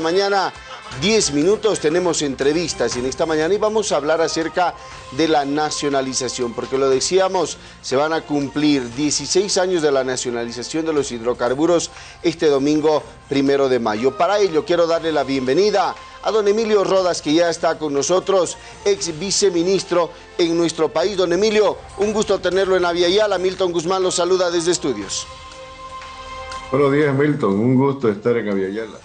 mañana, 10 minutos, tenemos entrevistas en esta mañana y vamos a hablar acerca de la nacionalización, porque lo decíamos, se van a cumplir 16 años de la nacionalización de los hidrocarburos este domingo primero de mayo. Para ello quiero darle la bienvenida a don Emilio Rodas, que ya está con nosotros, ex viceministro en nuestro país. Don Emilio, un gusto tenerlo en Aviala. Milton Guzmán lo saluda desde estudios. Buenos días, Milton. Un gusto estar en Aviala.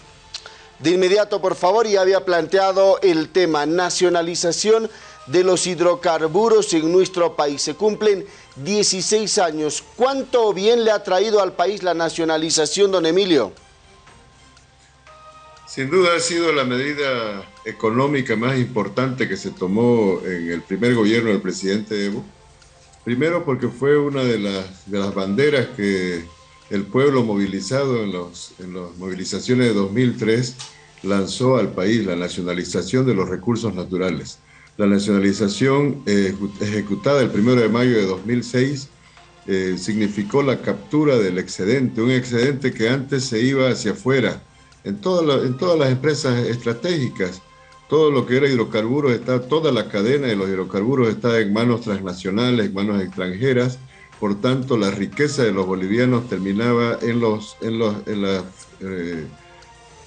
De inmediato, por favor, ya había planteado el tema nacionalización de los hidrocarburos en nuestro país. Se cumplen 16 años. ¿Cuánto bien le ha traído al país la nacionalización, don Emilio? Sin duda ha sido la medida económica más importante que se tomó en el primer gobierno del presidente Evo. Primero porque fue una de las, de las banderas que el pueblo movilizado en, las movilizaciones de 2003 lanzó al país, la nacionalización de los recursos naturales. La nacionalización eh, ejecutada el 1 de mayo de 2006 eh, significó la captura del excedente, un excedente que antes se iba hacia afuera, en, en todas las empresas estratégicas, todo lo que era hidrocarburos, está, toda la cadena de los hidrocarburos está en manos transnacionales, en manos extranjeras, por tanto la riqueza de los bolivianos terminaba en los, en los, en eh,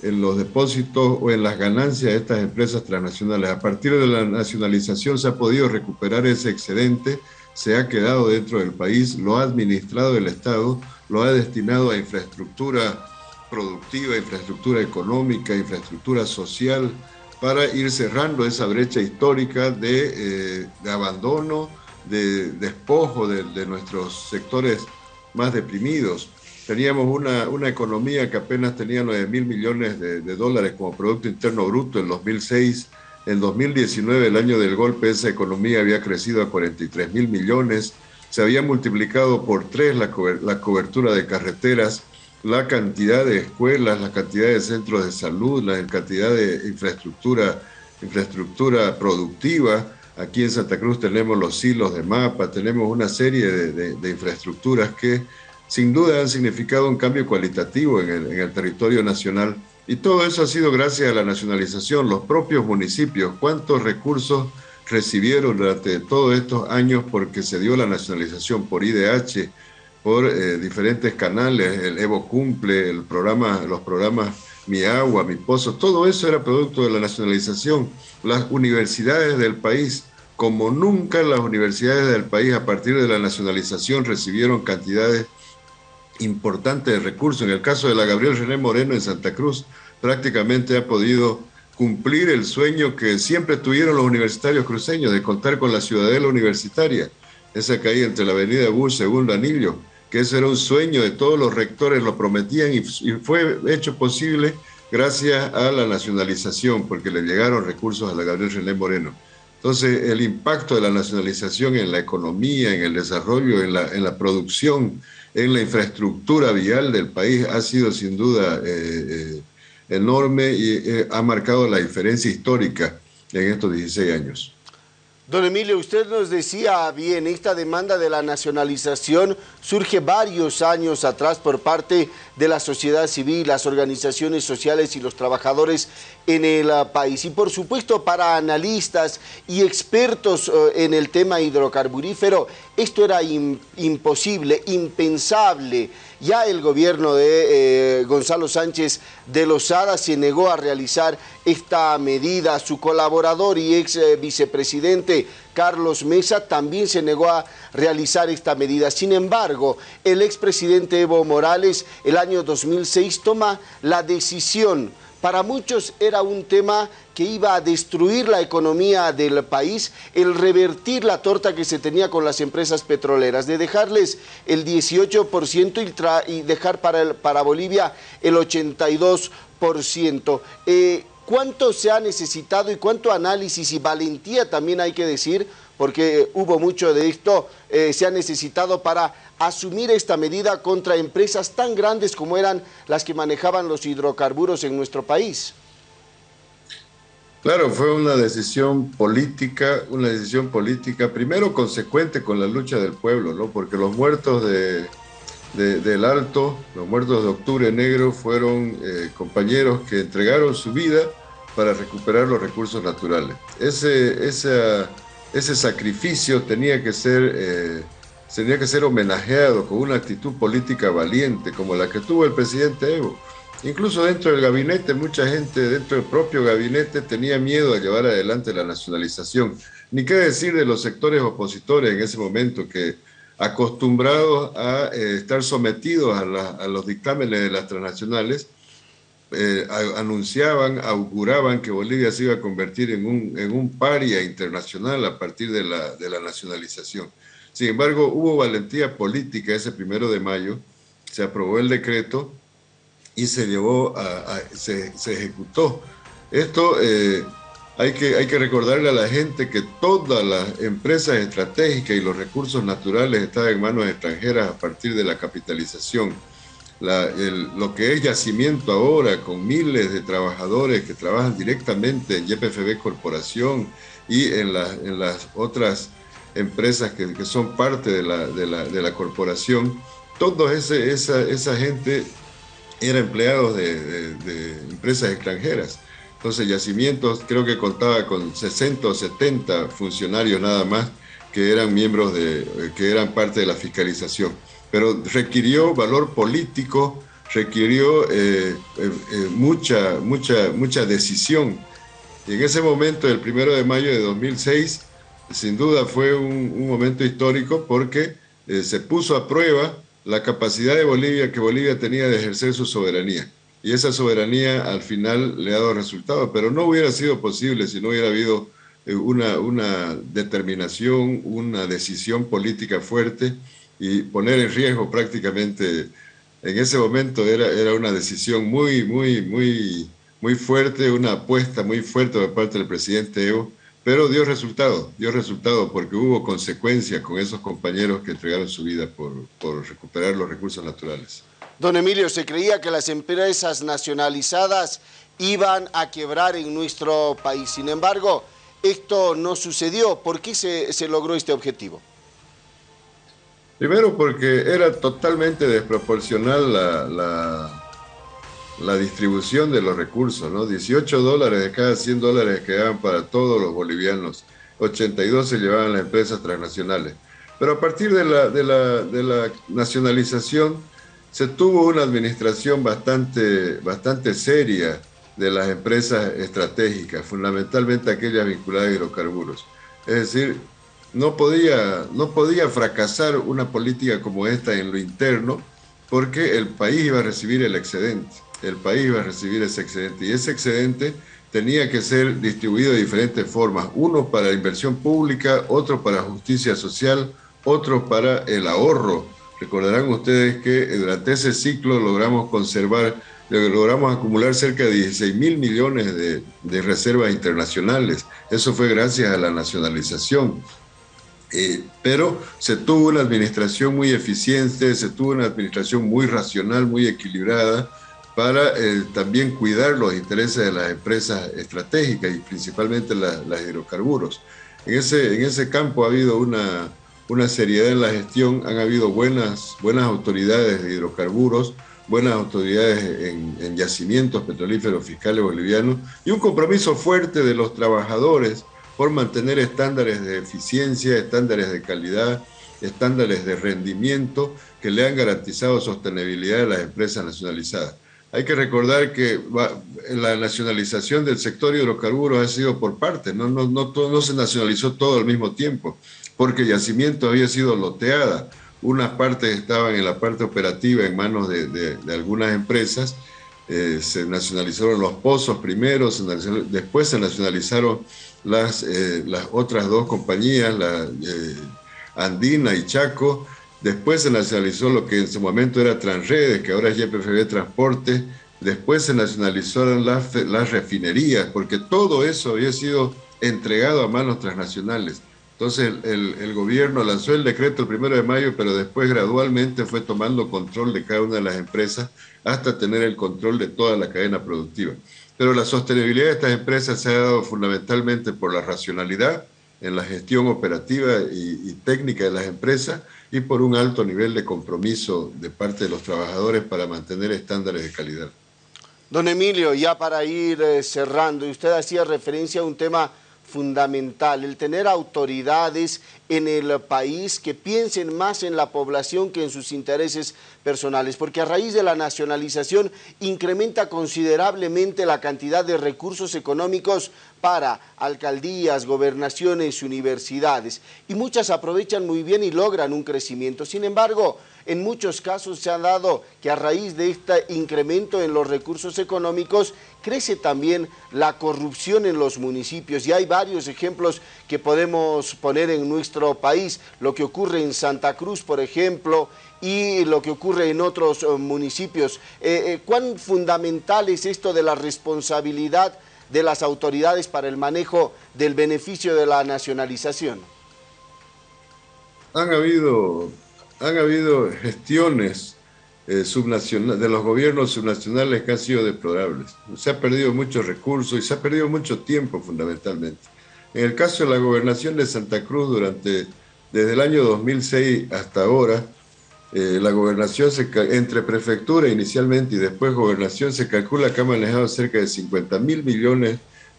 en los depósitos o en las ganancias de estas empresas transnacionales. A partir de la nacionalización se ha podido recuperar ese excedente, se ha quedado dentro del país, lo ha administrado el Estado, lo ha destinado a infraestructura productiva, infraestructura económica, infraestructura social, para ir cerrando esa brecha histórica de, eh, abandono, de despojo de, nuestros sectores más deprimidos. Teníamos una, una economía que apenas tenía 9 mil millones de, de, dólares como Producto Interno Bruto en 2006. En 2019, el año del golpe, esa economía había crecido a 43 mil millones. Se había multiplicado por tres la, la cobertura de carreteras la cantidad de escuelas, la cantidad de centros de salud, la cantidad de infraestructura, infraestructura productiva. Aquí en Santa Cruz tenemos los hilos de mapa, tenemos una serie de, infraestructuras que sin duda han significado un cambio cualitativo en el, en el territorio nacional. Y todo eso ha sido gracias a la nacionalización, los propios municipios, cuántos recursos recibieron durante todos estos años porque se dio la nacionalización por IDH, por eh, diferentes canales, el Evo Cumple, el programa, los programas Mi Agua, Mi Pozo, todo eso era producto de la nacionalización. Las universidades del país, como nunca las universidades del país a partir de la nacionalización recibieron cantidades importantes de recursos. En el caso de la Gabriel René Moreno en Santa Cruz, prácticamente ha podido cumplir el sueño que siempre tuvieron los universitarios cruceños de contar con la ciudadela universitaria, esa que hay entre la avenida Bush, segundo anillo, que ese era un sueño de todos los rectores, lo prometían y, fue hecho posible gracias a la nacionalización, porque le llegaron recursos a la Gabriel René Moreno. Entonces, el impacto de la nacionalización en la economía, en el desarrollo, en la, producción, en la infraestructura vial del país ha sido sin duda eh, eh, enorme y eh, ha marcado la diferencia histórica en estos 16 años. Don Emilio, usted nos decía bien, esta demanda de la nacionalización surge varios años atrás por parte de la sociedad civil, las organizaciones sociales y los trabajadores en el ah, país. Y por supuesto para analistas y expertos eh, en el tema hidrocarburífero, esto era imposible, impensable. Ya el gobierno de eh, Gonzalo Sánchez de Lozada se negó a realizar esta medida. Su colaborador y ex eh, vicepresidente Carlos Mesa también se negó a realizar esta medida. Sin embargo, el expresidente Evo Morales el año 2006 toma la decisión para muchos era un tema que iba a destruir la economía del país, el revertir la torta que se tenía con las empresas petroleras, de dejarles el 18% y, dejar para, para Bolivia el 82%. Eh, ¿Cuánto se ha necesitado y cuánto análisis y valentía también hay que decir? Porque hubo mucho de esto, eh, se ha necesitado para asumir esta medida contra empresas tan grandes como eran las que manejaban los hidrocarburos en nuestro país. Claro, fue una decisión política, una decisión política primero consecuente con la lucha del pueblo, ¿no? Porque los muertos de, del Alto, los muertos de Octubre Negro, fueron eh, compañeros que entregaron su vida para recuperar los recursos naturales. Ese, ese sacrificio tenía que, ser, eh, tenía que ser homenajeado con una actitud política valiente como la que tuvo el presidente Evo. Incluso dentro del gabinete, mucha gente dentro del propio gabinete tenía miedo a llevar adelante la nacionalización. Ni qué decir de los sectores opositores en ese momento que acostumbrados a eh, estar sometidos a, los dictámenes de las transnacionales, eh, anunciaban, auguraban que Bolivia se iba a convertir en un, en un paria internacional a partir de la, de la nacionalización. Sin embargo, hubo valentía política ese primero de mayo, se aprobó el decreto y se llevó a, se, se, ejecutó. Esto eh, hay que, hay que recordarle a la gente que todas las empresas estratégicas y los recursos naturales están en manos extranjeras a partir de la capitalización. Lo que es yacimiento ahora, con miles de trabajadores que trabajan directamente en YPFB Corporación y en, las otras empresas que, son parte de la, corporación, toda esa, esa gente era empleados de, de empresas extranjeras. Entonces, Yacimientos creo que contaba con 60 o 70 funcionarios nada más que eran miembros de, que eran parte de la fiscalización. Pero requirió valor político, requirió eh, eh, eh, mucha, mucha, mucha decisión. Y en ese momento, el primero de mayo de 2006, sin duda fue un, un momento histórico porque se puso a prueba la capacidad de Bolivia que Bolivia tenía de ejercer su soberanía y esa soberanía al final le ha dado resultado, pero no hubiera sido posible si no hubiera habido eh, una, una determinación, una decisión política fuerte y poner en riesgo prácticamente, en ese momento era, era una decisión muy, muy, muy, muy fuerte, una apuesta muy fuerte por parte del presidente Evo, pero dio resultado, dio resultado porque hubo consecuencias con esos compañeros que entregaron su vida por, por recuperar los recursos naturales. Don Emilio, se creía que las empresas nacionalizadas iban a quebrar en nuestro país. Sin embargo, esto no sucedió. ¿Por qué se, logró este objetivo? Primero porque era totalmente desproporcional la, la, distribución de los recursos, ¿no? 18 dólares de cada 100 dólares que daban para todos los bolivianos, 82 se llevaban las empresas transnacionales. Pero a partir de la, de la, de la nacionalización, se tuvo una administración bastante, bastante seria de las empresas estratégicas, fundamentalmente aquellas vinculadas a hidrocarburos. Es decir, no podía, no podía fracasar una política como esta en lo interno porque el país iba a recibir el excedente, el país iba a recibir ese excedente y ese excedente tenía que ser distribuido de diferentes formas, uno para inversión pública, otro para justicia social, otro para el ahorro Recordarán ustedes que durante ese ciclo logramos conservar, logramos acumular cerca de 16 mil millones de, reservas internacionales. Eso fue gracias a la nacionalización. Eh, pero se tuvo una administración muy eficiente, se tuvo una administración muy racional, muy equilibrada, para eh, también cuidar los intereses de las empresas estratégicas y principalmente las hidrocarburos. En ese, en ese campo ha habido una, una seriedad en la gestión, han habido buenas, buenas autoridades de hidrocarburos, buenas autoridades en, yacimientos petrolíferos fiscales bolivianos y un compromiso fuerte de los trabajadores por mantener estándares de eficiencia, estándares de calidad, estándares de rendimiento que le han garantizado sostenibilidad a las empresas nacionalizadas. Hay que recordar que la nacionalización del sector hidrocarburos ha sido por partes, no, no, no, no se nacionalizó todo al mismo tiempo porque Yacimiento había sido loteada. Unas partes estaban en la parte operativa en manos de, algunas empresas, eh, se nacionalizaron los pozos primero, después se nacionalizaron las, eh, las otras dos compañías, la eh, Andina y Chaco, después se nacionalizó lo que en su momento era Transredes, que ahora es YPFB Transporte, después se nacionalizaron las, las refinerías, porque todo eso había sido entregado a manos transnacionales. Entonces el, gobierno lanzó el decreto el primero de mayo, pero después gradualmente fue tomando control de cada una de las empresas hasta tener el control de toda la cadena productiva. Pero la sostenibilidad de estas empresas se ha dado fundamentalmente por la racionalidad, en la gestión operativa y, técnica de las empresas y por un alto nivel de compromiso de parte de los trabajadores para mantener estándares de calidad. Don Emilio, ya para ir eh, cerrando, usted hacía referencia a un tema fundamental, el tener autoridades en el país que piensen más en la población que en sus intereses personales, porque a raíz de la nacionalización incrementa considerablemente la cantidad de recursos económicos para alcaldías, gobernaciones, universidades, y muchas aprovechan muy bien y logran un crecimiento. Sin embargo, en muchos casos se ha dado que a raíz de este incremento en los recursos económicos crece también la corrupción en los municipios y hay varios ejemplos que podemos poner en nuestro país, lo que ocurre en Santa Cruz, por ejemplo, y lo que ocurre en otros eh, municipios. Eh, eh, ¿Cuán fundamental es esto de la responsabilidad de las autoridades para el manejo del beneficio de la nacionalización? Han habido han habido gestiones eh, de los gobiernos subnacionales que han sido deplorables. Se ha perdido muchos recursos y se ha perdido mucho tiempo fundamentalmente. En el caso de la gobernación de Santa Cruz, durante, desde el año 2006 hasta ahora, eh, la gobernación se, entre prefectura inicialmente y después gobernación se calcula que ha manejado cerca de 50 mil millones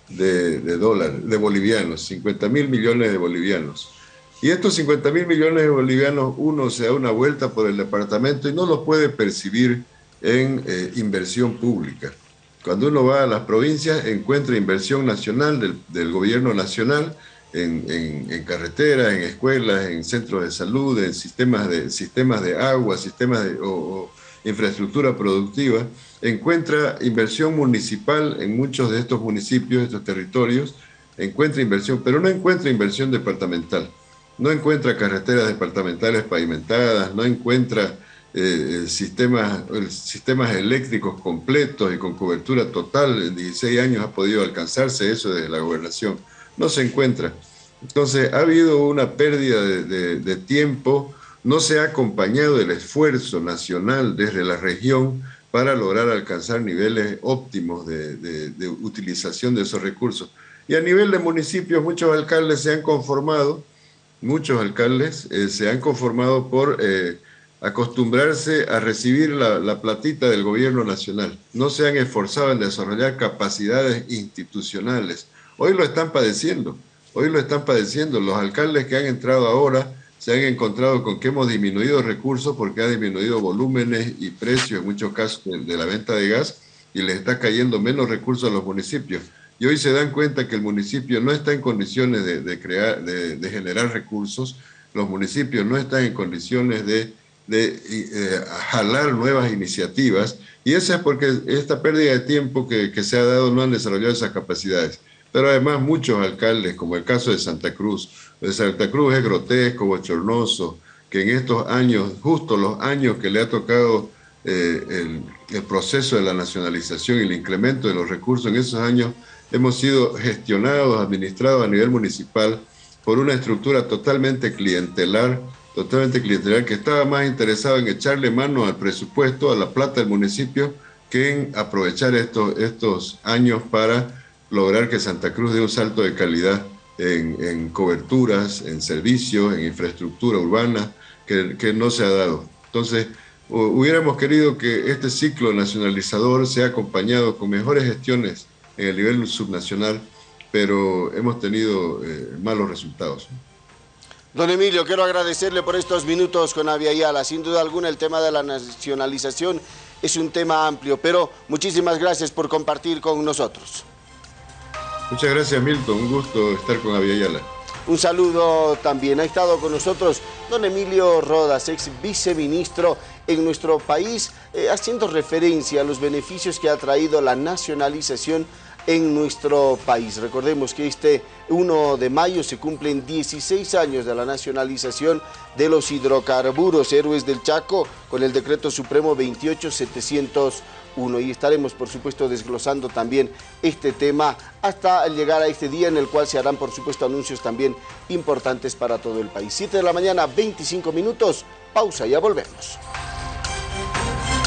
de, de dólares, de bolivianos, 50 mil millones de bolivianos. Y estos 50 mil millones de bolivianos, uno se da una vuelta por el departamento y no los puede percibir en eh, inversión pública. Cuando uno va a las provincias, encuentra inversión nacional del, gobierno nacional en, carreteras, en escuelas, en centros de salud, en sistemas de, sistemas de agua, sistemas de infraestructura productiva. Encuentra inversión municipal en muchos de estos municipios, estos territorios, encuentra inversión, pero no encuentra inversión departamental no encuentra carreteras departamentales pavimentadas, no encuentra eh, sistemas, sistemas eléctricos completos y con cobertura total. En 16 años ha podido alcanzarse eso de la gobernación. No se encuentra. Entonces ha habido una pérdida de, tiempo, no se ha acompañado el esfuerzo nacional desde la región para lograr alcanzar niveles óptimos de, utilización de esos recursos. Y a nivel de municipios, muchos alcaldes se han conformado muchos alcaldes eh, se han conformado por eh, acostumbrarse a recibir la, platita del gobierno nacional. No se han esforzado en desarrollar capacidades institucionales. Hoy lo están padeciendo, hoy lo están padeciendo. Los alcaldes que han entrado ahora se han encontrado con que hemos disminuido recursos porque ha disminuido volúmenes y precios en muchos casos de la venta de gas y les está cayendo menos recursos a los municipios y hoy se dan cuenta que el municipio no está en condiciones de, crear, de, generar recursos, los municipios no están en condiciones de, eh, jalar nuevas iniciativas, y eso es porque esta pérdida de tiempo que, que, se ha dado no han desarrollado esas capacidades. Pero además muchos alcaldes, como el caso de Santa Cruz, de Santa Cruz es grotesco, bochornoso, que en estos años, justo los años que le ha tocado eh, el, el proceso de la nacionalización y el incremento de los recursos en esos años, hemos sido gestionados, administrados a nivel municipal por una estructura totalmente clientelar, totalmente clientelar, que estaba más interesado en echarle mano al presupuesto, a la plata del municipio, que en aprovechar estos, estos años para lograr que Santa Cruz dé un salto de calidad en, coberturas, en servicios, en infraestructura urbana, que, que no se ha dado. Entonces, hubiéramos querido que este ciclo nacionalizador sea acompañado con mejores gestiones en el nivel subnacional, pero hemos tenido eh, malos resultados. Don Emilio, quiero agradecerle por estos minutos con Avia Sin duda alguna el tema de la nacionalización es un tema amplio, pero muchísimas gracias por compartir con nosotros. Muchas gracias Milton, un gusto estar con Avia Un saludo también. Ha estado con nosotros don Emilio Rodas, ex viceministro en nuestro país, eh, haciendo referencia a los beneficios que ha traído la nacionalización en nuestro país. Recordemos que este 1 de mayo se cumplen 16 años de la nacionalización de los hidrocarburos Héroes del Chaco con el decreto supremo 28701 y estaremos por supuesto desglosando también este tema hasta llegar a este día en el cual se harán por supuesto anuncios también importantes para todo el país. 7 de la mañana, 25 minutos, pausa, ya volvemos.